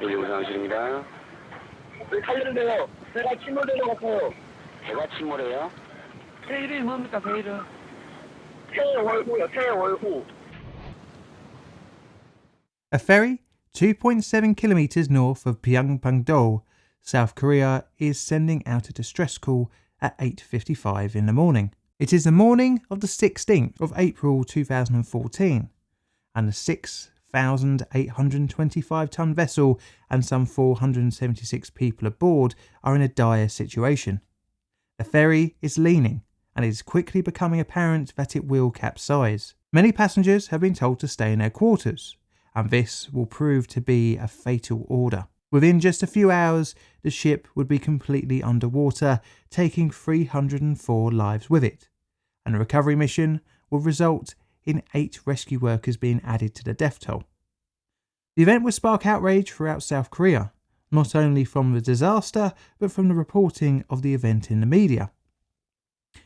왜 제가 제가 침몰해요? 이름이 뭡니까, 이름? A ferry 2.7 kilometers north of Byeongpungdo, South Korea is sending out a distress call at 8:55 in the morning. It is the morning of the 16th of April 2014 and the 6th 6,825 ton vessel and some 476 people aboard are in a dire situation. The ferry is leaning, and it is quickly becoming apparent that it will capsize. Many passengers have been told to stay in their quarters, and this will prove to be a fatal order. Within just a few hours, the ship would be completely underwater, taking 304 lives with it, and a recovery mission would result in eight rescue workers being added to the death toll. The event will spark outrage throughout South Korea, not only from the disaster, but from the reporting of the event in the media.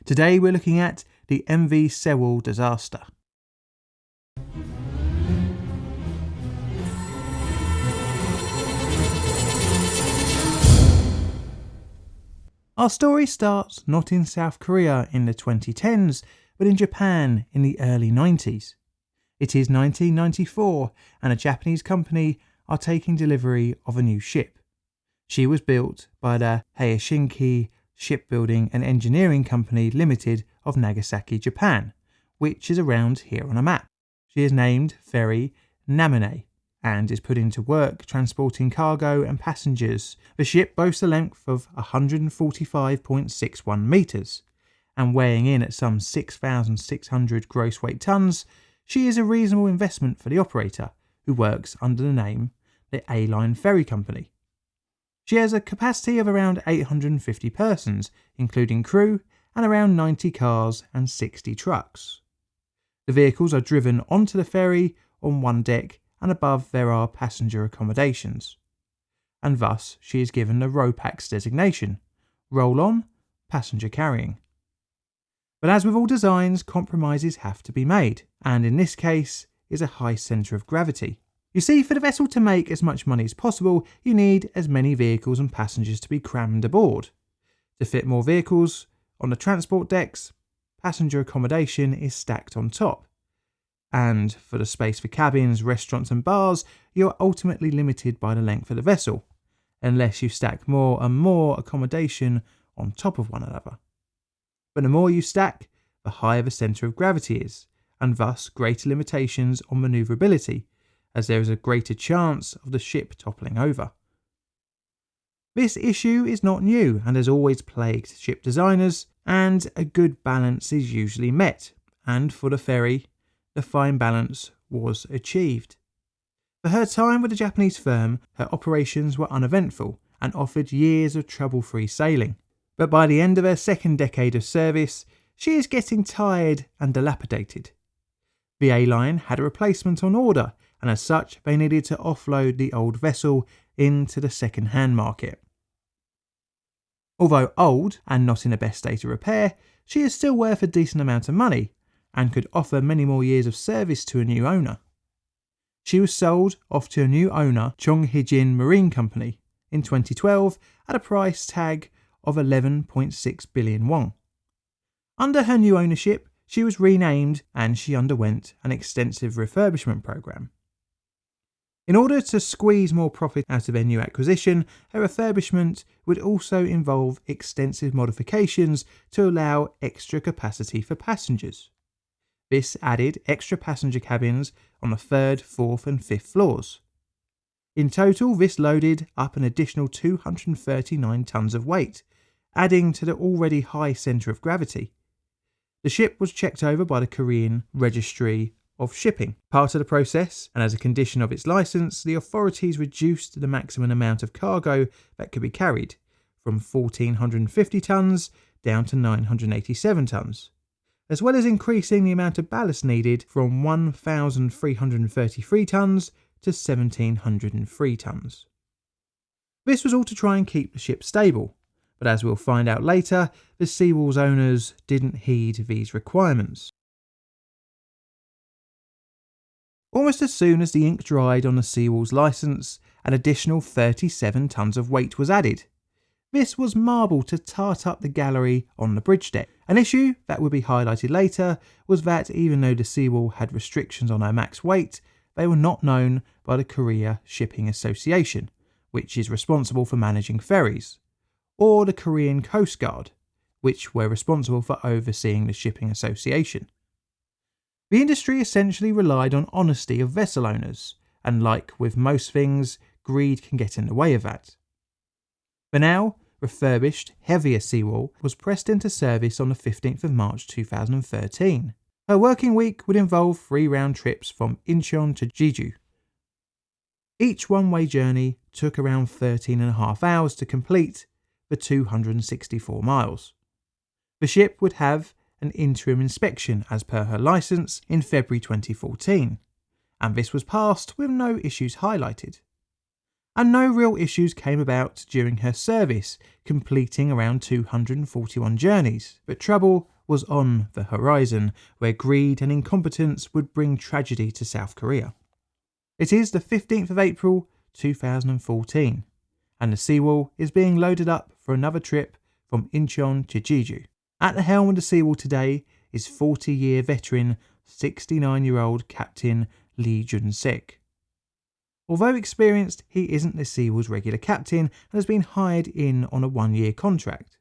Today, we're looking at the MV Sewol disaster. Our story starts not in South Korea in the 2010s, but in Japan in the early 90s. It is 1994, and a Japanese company are taking delivery of a new ship. She was built by the Hayashikane Shipbuilding and Engineering Company Limited of Nagasaki, Japan, which is around here on a map. She is named Ferry Naminoue and is put into work transporting cargo and passengers. The ship boasts a length of 145.61 metres, and weighing in at some 6,600 gross weight tonnes, she is a reasonable investment for the operator, who works under the name the A-Line Ferry Company. She has a capacity of around 850 persons, including crew, and around 90 cars and 60 trucks. The vehicles are driven onto the ferry on one deck and above there are passenger accommodations. And thus she is given the ROPAX designation, roll on, passenger carrying. But as with all designs, compromises have to be made, and in this case is a high centre of gravity. You see, for the vessel to make as much money as possible, you need as many vehicles and passengers to be crammed aboard. To fit more vehicles on the transport decks, passenger accommodation is stacked on top, and for the space for cabins, restaurants, and bars, you're ultimately limited by the length of the vessel, unless you stack more and more accommodation on top of one another. But the more you stack, the higher the centre of gravity is, and thus greater limitations on manoeuvrability, as there is a greater chance of the ship toppling over. This issue is not new and has always plagued ship designers, and a good balance is usually met, and for the ferry, the fine balance was achieved. For her time with the Japanese firm, her operations were uneventful and offered years of trouble free sailing. But by the end of her second decade of service, she is getting tired and dilapidated. The A line had a replacement on order, and as such, they needed to offload the old vessel into the second hand market. Although old and not in the best state of repair, she is still worth a decent amount of money, and could offer many more years of service to a new owner. She was sold off to a new owner, Chonghaejin Marine Company, in 2012 at a price tag of 11.6 billion won. Under her new ownership, she was renamed and she underwent an extensive refurbishment program. In order to squeeze more profit out of her new acquisition, her refurbishment would also involve extensive modifications to allow extra capacity for passengers. This added extra passenger cabins on the third, fourth, and fifth floors. In total, this loaded up an additional 239 tons of weight, adding to the already high centre of gravity. The ship was checked over by the Korean Registry of Shipping. Part of the process, and as a condition of its licence, the authorities reduced the maximum amount of cargo that could be carried from 1,450 tonnes down to 987 tonnes as well as increasing the amount of ballast needed from 1,333 tonnes to 1,703 tonnes. This was all to try and keep the ship stable, but as we'll find out later, the Sewol's owners didn't heed these requirements. Almost as soon as the ink dried on the Sewol's licence an additional 37 tons of weight was added. This was marble to tart up the gallery on the bridge deck. An issue that would be highlighted later was that even though the Sewol had restrictions on her max weight, they were not known by the Korea Shipping Association, which is responsible for managing ferries, or the Korean Coast Guard, which were responsible for overseeing the shipping association. The industry essentially relied on honesty of vessel owners, and like with most things, greed can get in the way of that. The now refurbished, heavier Sewol was pressed into service on the 15th of March 2013. Her working week would involve three round trips from Incheon to Jeju. Each one way journey took around 13 and a half hours to complete the 264 miles. The ship would have an interim inspection as per her licence in February 2014, and this was passed with no issues highlighted. And no real issues came about during her service, completing around 241 journeys, but trouble was on the horizon, where greed and incompetence would bring tragedy to South Korea. It is the 15th of April 2014, and the Sewol is being loaded up for another trip from Incheon to Jeju. At the helm of the Sewol today is 40 year veteran, 69 year old Captain Lee Jun Sik. Although experienced, he isn't the Sewol's regular captain and has been hired in on a one year contract.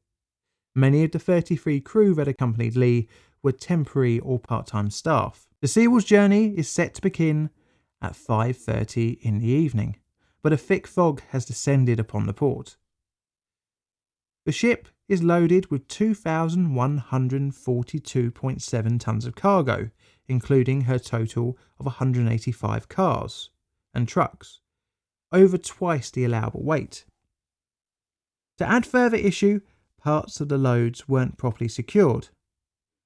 Many of the 33 crew that accompanied Lee were temporary or part time staff. The Sewol's journey is set to begin at 5.30 in the evening, but a thick fog has descended upon the port. The ship is loaded with 2,142.7 tonnes of cargo, including her total of 185 cars and trucks, over twice the allowable weight. To add further issue, parts of the loads weren't properly secured,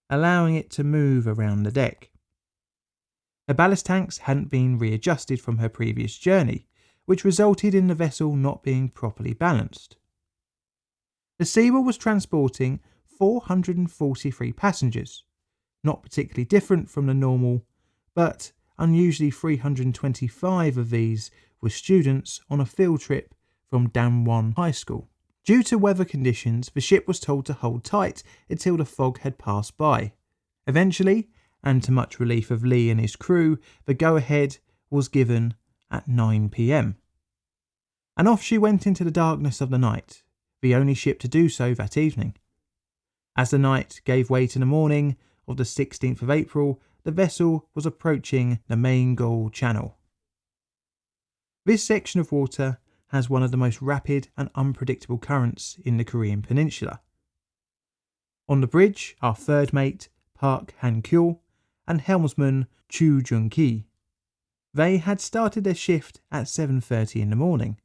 allowing it to move around the deck. Her ballast tanks hadn't been readjusted from her previous journey, which resulted in the vessel not being properly balanced. The Sewol was transporting 443 passengers, not particularly different from the normal, but unusually 325 of these were students on a field trip from Danwon High School. Due to weather conditions, the ship was told to hold tight until the fog had passed by. Eventually, and to much relief of Lee and his crew, the go ahead was given at 9 pm. And off she went into the darkness of the night, the only ship to do so that evening. As the night gave way to the morning of the 16th of April, the vessel was approaching the Maenggol Channel. This section of water has one of the most rapid and unpredictable currents in the Korean peninsula. On the bridge are third mate Park Han Kyo and helmsman Chu Jung Ki. They had started their shift at 7:30 in the morning.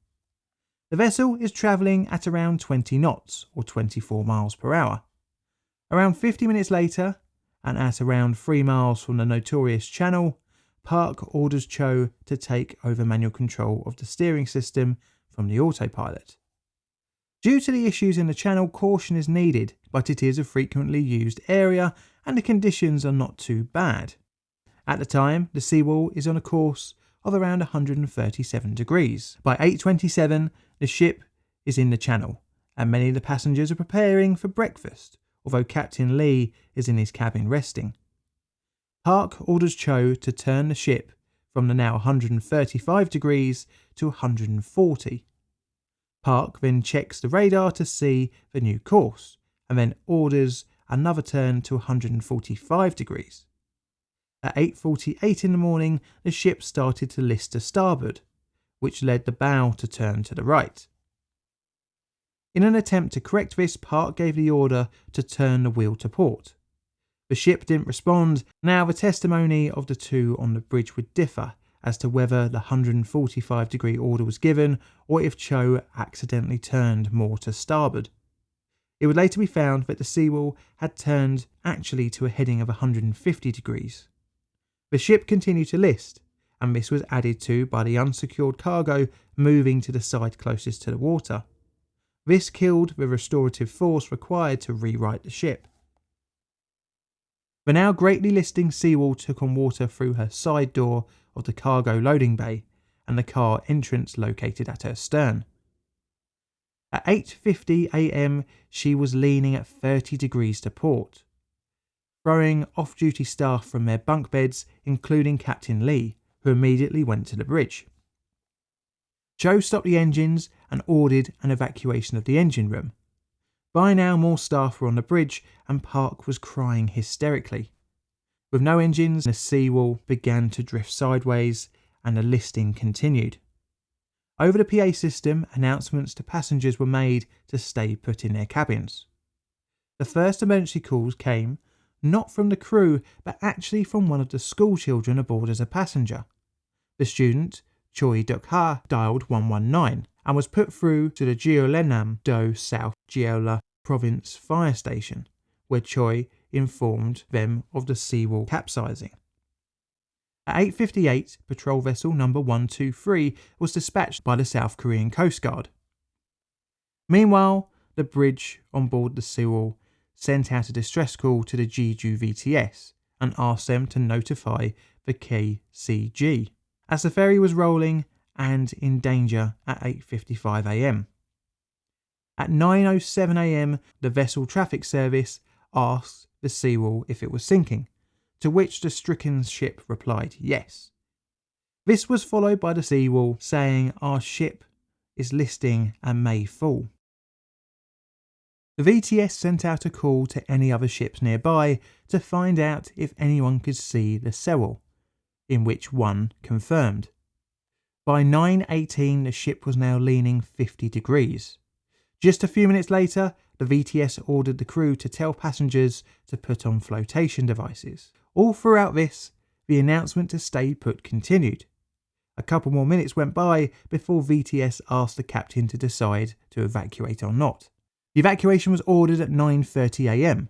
The vessel is travelling at around 20 knots or 24 miles per hour. Around 50 minutes later, and at around 3 miles from the notorious channel, Park orders Cho to take over manual control of the steering system from the autopilot. Due to the issues in the channel, caution is needed, but it is a frequently used area and the conditions are not too bad. At the time, the Sewol is on a course of around 137 degrees. By 8.27, the ship is in the channel, and many of the passengers are preparing for breakfast, although Captain Lee is in his cabin resting. Park orders Cho to turn the ship from the now 135 degrees to 140. Park then checks the radar to see the new course, and then orders another turn to 145 degrees. At 8.48 in the morning, the ship started to list to starboard, which led the bow to turn to the right. In an attempt to correct this, Park gave the order to turn the wheel to port. The ship didn't respond. Now, the testimony of the two on the bridge would differ as to whether the 145 degree order was given or if Cho accidentally turned more to starboard. It would later be found that the Sewol had turned actually to a heading of 150 degrees. The ship continued to list, and this was added to by the unsecured cargo moving to the side closest to the water. This killed the restorative force required to rewrite the ship. The now greatly listing Sewol took on water through her side door of the cargo loading bay, and the car entrance located at her stern. At 8:50 a.m., she was leaning at 30 degrees to port, throwing off-duty staff from their bunk beds, including Captain Lee, who immediately went to the bridge. Cho stopped the engines and ordered an evacuation of the engine room. By now, more staff were on the bridge, and Park was crying hysterically. With no engines, the Sewol began to drift sideways, and the listing continued. Over the PA system, announcements to passengers were made to stay put in their cabins. The first emergency calls came not from the crew, but actually from one of the school children aboard as a passenger. The student, Choi Duk Ha, dialed 119 and was put through to the Jeollanam Do South Jeolla Province Fire Station, where Choi informed them of the Sewol capsizing. At 8.58, patrol vessel number 123 was dispatched by the South Korean Coast Guard. Meanwhile, the bridge on board the Sewol sent out a distress call to the Jeju VTS and asked them to notify the KCG, as the ferry was rolling and in danger at 8.55am. At 9.07am, the vessel traffic service asked the Sewol if it was sinking, to which the stricken ship replied yes. This was followed by the Sewol saying our ship is listing and may fall. The VTS sent out a call to any other ships nearby to find out if anyone could see the Sewol, in which one confirmed. By 9.18 the ship was now leaning 50 degrees. Just a few minutes later, the VTS ordered the crew to tell passengers to put on flotation devices. All throughout this, the announcement to stay put continued. A couple more minutes went by before VTS asked the captain to decide to evacuate or not. The evacuation was ordered at 9.30am,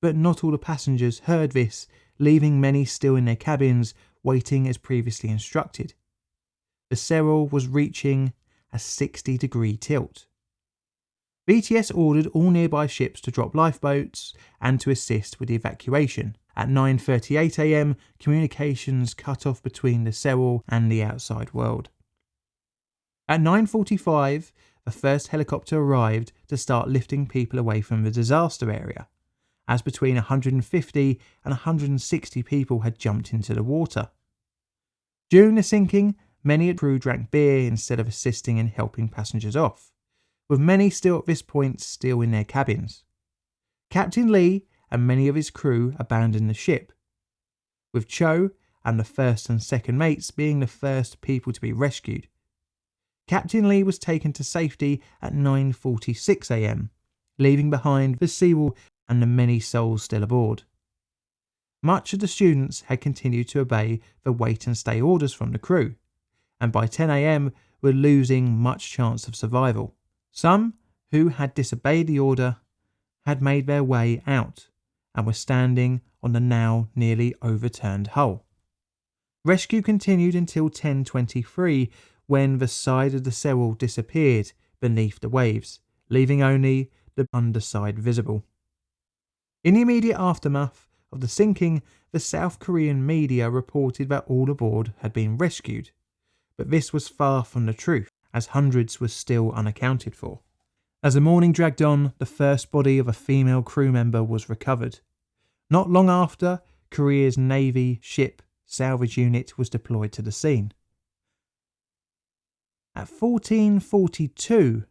but not all the passengers heard this, leaving many still in their cabins waiting as previously instructed. The Sewol was reaching a 60 degree tilt. VTS ordered all nearby ships to drop lifeboats and to assist with the evacuation, at 9.38am, communications cut off between the Sewol and the outside world. At 9.45, the first helicopter arrived to start lifting people away from the disaster area, as between 150 and 160 people had jumped into the water. During the sinking, many crew drank beer instead of assisting in helping passengers off, with many still at this point still in their cabins. Captain Lee and many of his crew abandoned the ship, with Cho and the first and second mates being the first people to be rescued. Captain Lee was taken to safety at 9.46am, leaving behind the Sewol and the many souls still aboard. Much of the students had continued to obey the wait and stay orders from the crew, and by 10am were losing much chance of survival. Some who had disobeyed the order had made their way out and were standing on the now nearly overturned hull. Rescue continued until 10.23 when the side of the Sewol disappeared beneath the waves, leaving only the underside visible. In the immediate aftermath of the sinking, the South Korean media reported that all aboard had been rescued, but this was far from the truth, as hundreds were still unaccounted for. As the morning dragged on, the first body of a female crew member was recovered. Not long after, Korea's Navy ship salvage unit was deployed to the scene. At 1442,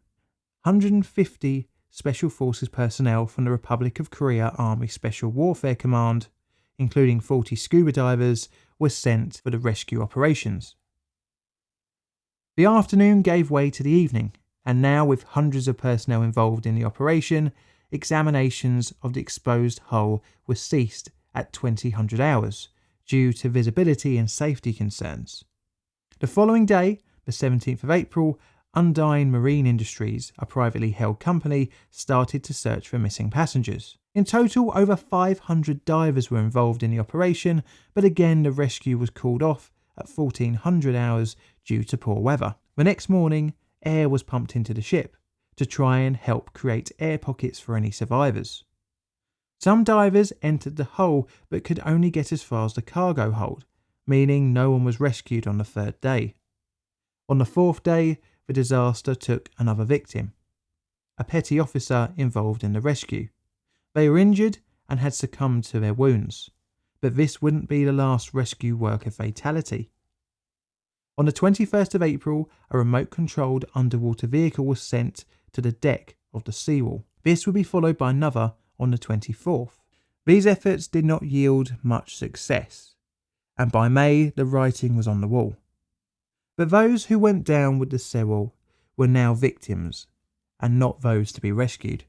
150 Special Forces personnel from the Republic of Korea Army Special Warfare Command, including 40 scuba divers, were sent for the rescue operations. The afternoon gave way to the evening, and now with hundreds of personnel involved in the operation, examinations of the exposed hull were ceased at 2000 hours due to visibility and safety concerns. The following day, the 17th of April, Undine Marine Industries, a privately held company, started to search for missing passengers. In total, over 500 divers were involved in the operation, but again the rescue was called off at 1400 hours due to poor weather. The next morning, air was pumped into the ship to try and help create air pockets for any survivors. Some divers entered the hull but could only get as far as the cargo hold, meaning no one was rescued on the third day. On the fourth day, the disaster took another victim, a petty officer involved in the rescue. They were injured and had succumbed to their wounds, but this wouldn't be the last rescue worker fatality. On the 21st of April, a remote controlled underwater vehicle was sent to the deck of the Sewol. This would be followed by another on the 24th. These efforts did not yield much success, and by May the writing was on the wall. But those who went down with the Sewol were now victims and not those to be rescued.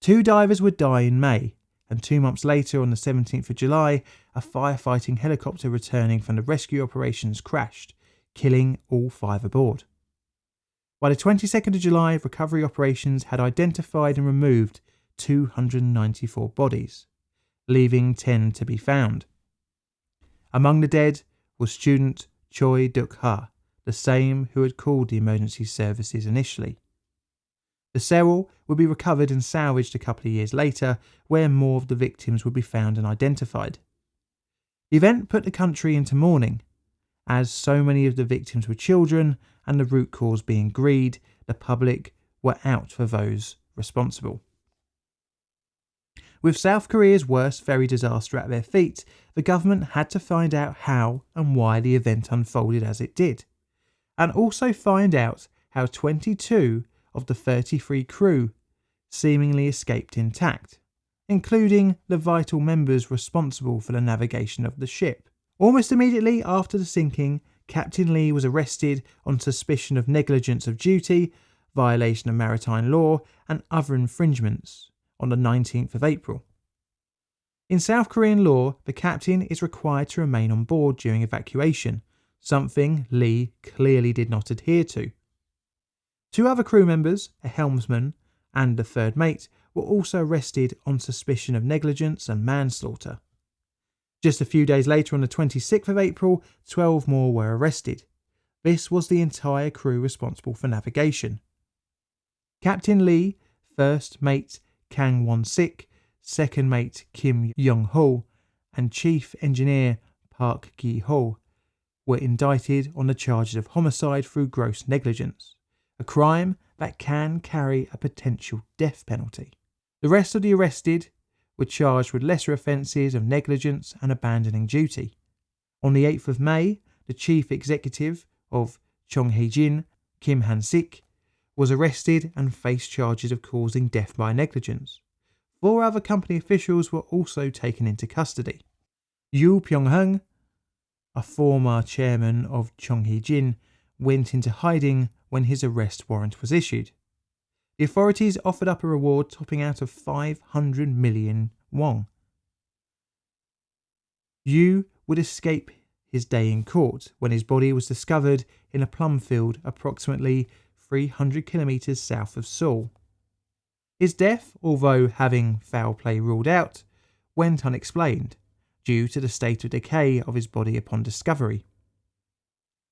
Two divers would die in May, and two months later, on the 17th of July, a firefighting helicopter returning from the rescue operations crashed, killing all five aboard. By the 22nd of July, recovery operations had identified and removed 294 bodies, leaving 10 to be found. Among the dead was student Choi Duk Ha, the same who had called the emergency services initially. The Sewol would be recovered and salvaged a couple of years later, where more of the victims would be found and identified. The event put the country into mourning, as so many of the victims were children, and the root cause being greed, the public were out for those responsible. With South Korea's worst ferry disaster at their feet, the government had to find out how and why the event unfolded as it did, and also find out how 22 of the 33 crew seemingly escaped intact, including the vital members responsible for the navigation of the ship. Almost immediately after the sinking, Captain Lee was arrested on suspicion of negligence of duty, violation of maritime law, and other infringements on the 19th of April. In South Korean law, the captain is required to remain on board during evacuation, something Lee clearly did not adhere to. Two other crew members, a helmsman and a third mate, were also arrested on suspicion of negligence and manslaughter. Just a few days later, on the 26th of April, 12 more were arrested. This was the entire crew responsible for navigation. Captain Lee, first mate Kang Won Sik, second mate Kim Young Ho, and chief engineer Park Gi Ho were indicted on the charges of homicide through gross negligence a crime that can carry a potential death penalty. The rest of the arrested were charged with lesser offences of negligence and abandoning duty. On the 8th of May, the chief executive of Chonghaejin, Kim Han Sik, was arrested and faced charges of causing death by negligence. Four other company officials were also taken into custody. Yu Pyonghung, a former chairman of Chonghaejin, went into hiding when his arrest warrant was issued. The authorities offered up a reward topping out of 500 million won. Yu would escape his day in court when his body was discovered in a plum field approximately 300 kilometres south of Seoul. His death, although having foul play ruled out, went unexplained due to the state of decay of his body upon discovery.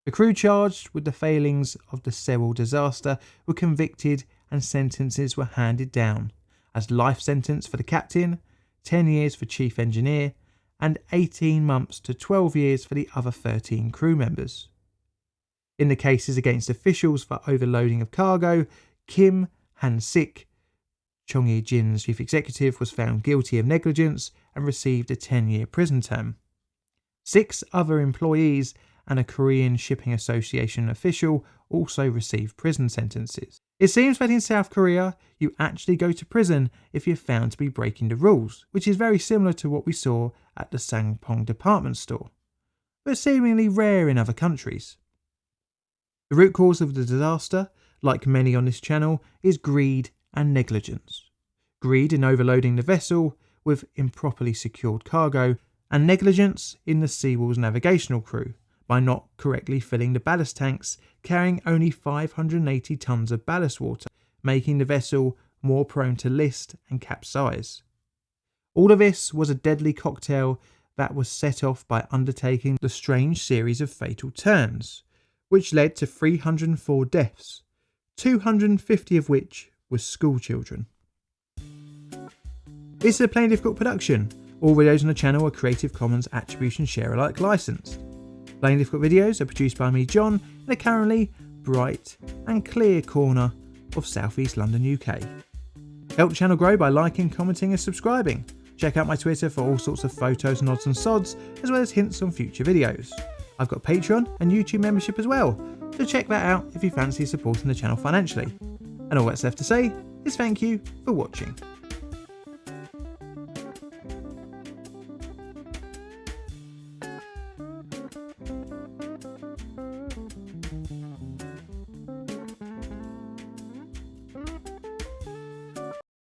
The crew charged with the failings of the Sewol disaster were convicted and sentences were handed down as life sentence for the captain, 10 years for chief engineer, and 18 months to 12 years for the other 13 crew members. In the cases against officials for overloading of cargo, Kim Han Sik, Chonghaejin's chief executive, was found guilty of negligence and received a 10 year prison term. Six other employees and a Korean Shipping Association official also received prison sentences. It seems that in South Korea, you actually go to prison if you're found to be breaking the rules, which is very similar to what we saw at the Sampoong department store, but seemingly rare in other countries. The root cause of the disaster, like many on this channel, is greed and negligence. Greed in overloading the vessel with improperly secured cargo, and negligence in the Sewol's navigational crew, by not correctly filling the ballast tanks, carrying only 580 tons of ballast water, making the vessel more prone to list and capsize. All of this was a deadly cocktail that was set off by undertaking the strange series of fatal turns, which led to 304 deaths, 250 of which were schoolchildren. This is a plain Difficult production. All videos on the channel are Creative Commons Attribution Share Alike licensed. Plain Difficult videos are produced by me, John, in a currently bright and clear corner of Southeast London, UK. Help the channel grow by liking, commenting, and subscribing. Check out my Twitter for all sorts of photos, nods, and sods, as well as hints on future videos. I've got Patreon and YouTube membership as well, so check that out if you fancy supporting the channel financially. And all that's left to say is thank you for watching.